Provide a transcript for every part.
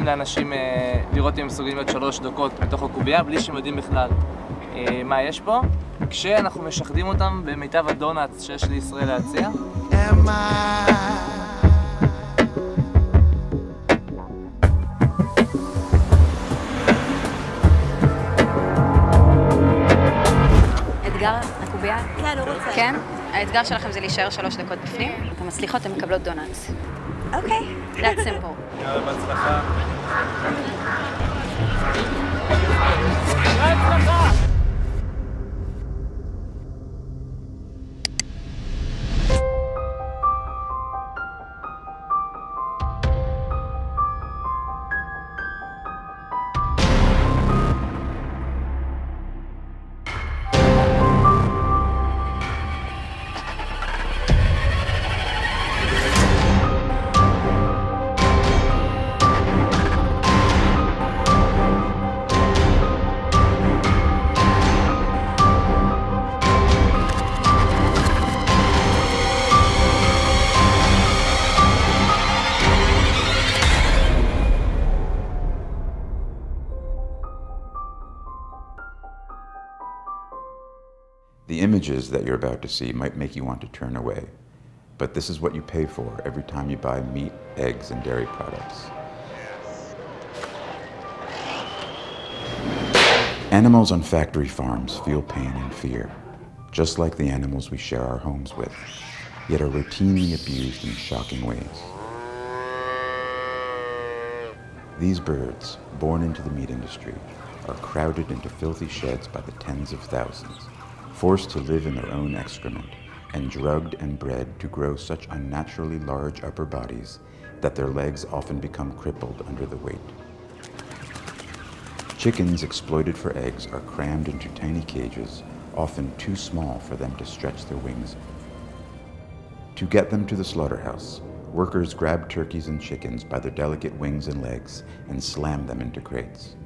גורמים לאנשים אה, לראות אם הם מסוגלים להיות שלוש דקות בתוך הקובייה בלי שהם יודעים בכלל אה, מה יש פה, כשאנחנו משחדים אותם במיטב הדונלדס שיש לישראל להציע. אתגר הקובייה? כן, הוא רוצה. כן? האתגר שלכם זה להישאר שלוש דקות בפנים. אתן מצליחות, אתן מקבלות דונלדס. Okay, that's simple. The images that you're about to see might make you want to turn away, but this is what you pay for every time you buy meat, eggs, and dairy products. Animals on factory farms feel pain and fear, just like the animals we share our homes with, yet are routinely abused in shocking ways. These birds, born into the meat industry, are crowded into filthy sheds by the tens of thousands, forced to live in their own excrement, and drugged and bred to grow such unnaturally large upper bodies that their legs often become crippled under the weight. Chickens exploited for eggs are crammed into tiny cages, often too small for them to stretch their wings. To get them to the slaughterhouse, workers grab turkeys and chickens by their delicate wings and legs and slam them into crates.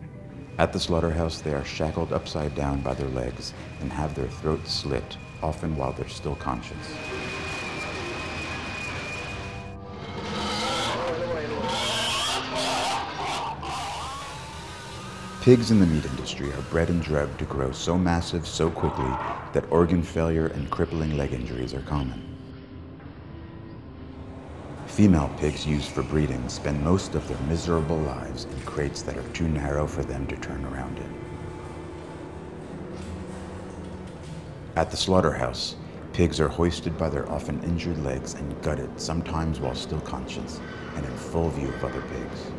At the slaughterhouse, they are shackled upside down by their legs and have their throats slit, often while they're still conscious. Pigs in the meat industry are bred and drugged to grow so massive so quickly that organ failure and crippling leg injuries are common. Female pigs used for breeding spend most of their miserable lives in crates that are too narrow for them to turn around in. At the slaughterhouse, pigs are hoisted by their often injured legs and gutted, sometimes while still conscious and in full view of other pigs.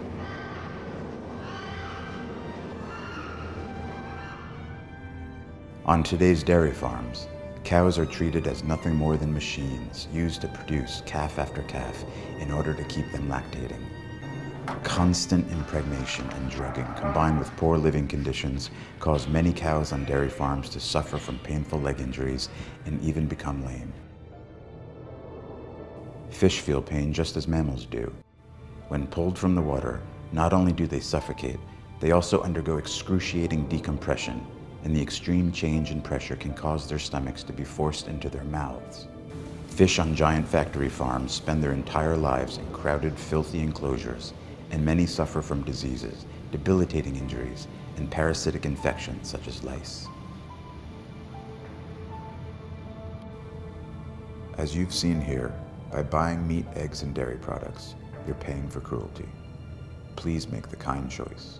On today's dairy farms, cows are treated as nothing more than machines used to produce calf after calf in order to keep them lactating. Constant impregnation and drugging combined with poor living conditions cause many cows on dairy farms to suffer from painful leg injuries and even become lame. Fish feel pain just as mammals do. When pulled from the water, not only do they suffocate, they also undergo excruciating decompression, and the extreme change in pressure can cause their stomachs to be forced into their mouths. Fish on giant factory farms spend their entire lives in crowded, filthy enclosures, and many suffer from diseases, debilitating injuries, and parasitic infections such as lice. As you've seen here, by buying meat, eggs, and dairy products, you're paying for cruelty. Please make the kind choice.